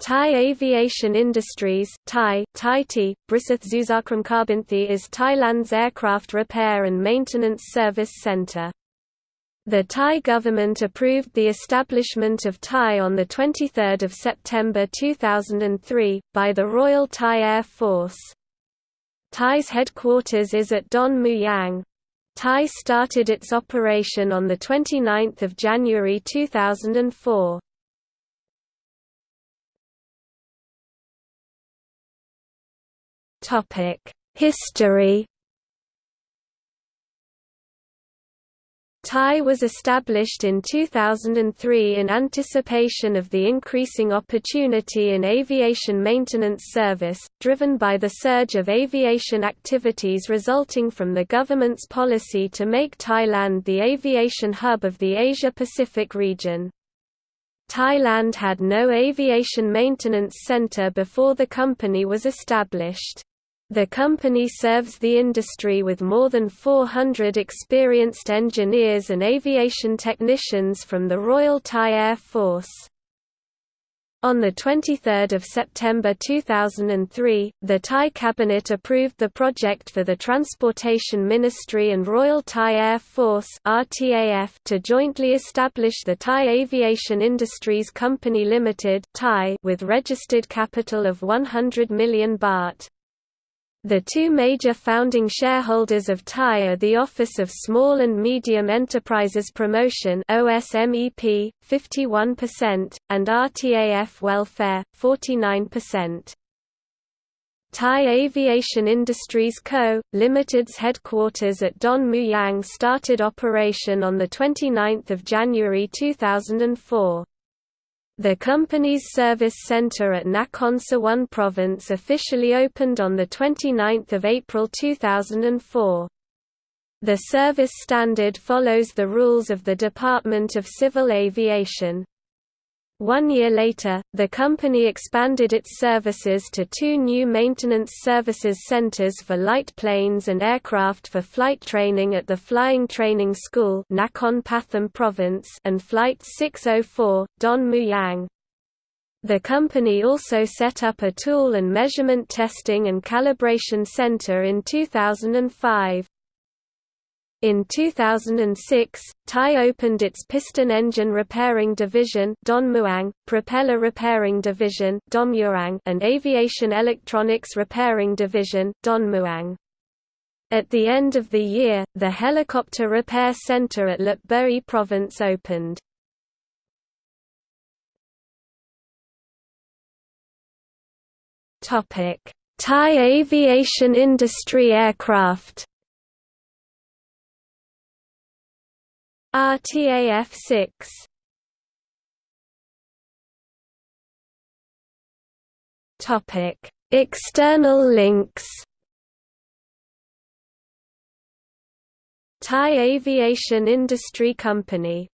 Thai Aviation Industries Thai, Thai T, Brisath Zuzakram is Thailand's aircraft repair and maintenance service centre. The Thai government approved the establishment of Thai on 23 September 2003, by the Royal Thai Air Force. Thai's headquarters is at Don Mueang. Thai started its operation on 29 January 2004. History THAI was established in 2003 in anticipation of the increasing opportunity in aviation maintenance service, driven by the surge of aviation activities resulting from the government's policy to make Thailand the aviation hub of the Asia-Pacific region. Thailand had no aviation maintenance center before the company was established. The company serves the industry with more than 400 experienced engineers and aviation technicians from the Royal Thai Air Force. On 23 September 2003, the Thai Cabinet approved the project for the Transportation Ministry and Royal Thai Air Force to jointly establish the Thai Aviation Industries Company Limited with registered capital of 100 million baht. The two major founding shareholders of THAI are the Office of Small and Medium Enterprises Promotion OSMEP, 51%, and RTAF Welfare, 49%. Thai Aviation Industries Co., Limited's headquarters at Don Mueang started operation on 29 January 2004. The company's service center at Nakhon Sawan province officially opened on 29 April 2004. The service standard follows the rules of the Department of Civil Aviation. One year later, the company expanded its services to two new maintenance services centers for light planes and aircraft for flight training at the Flying Training School Nakhon Pathom Province and Flight 604, Don Mueang. The company also set up a tool and measurement testing and calibration center in 2005. In 2006, Thai opened its piston engine repairing division Don propeller repairing division and aviation electronics repairing division Don At the end of the year, the helicopter repair center at Lopburi province opened. Thai aviation industry aircraft RTAF 6 Topic. External links. Thai Aviation Industry Company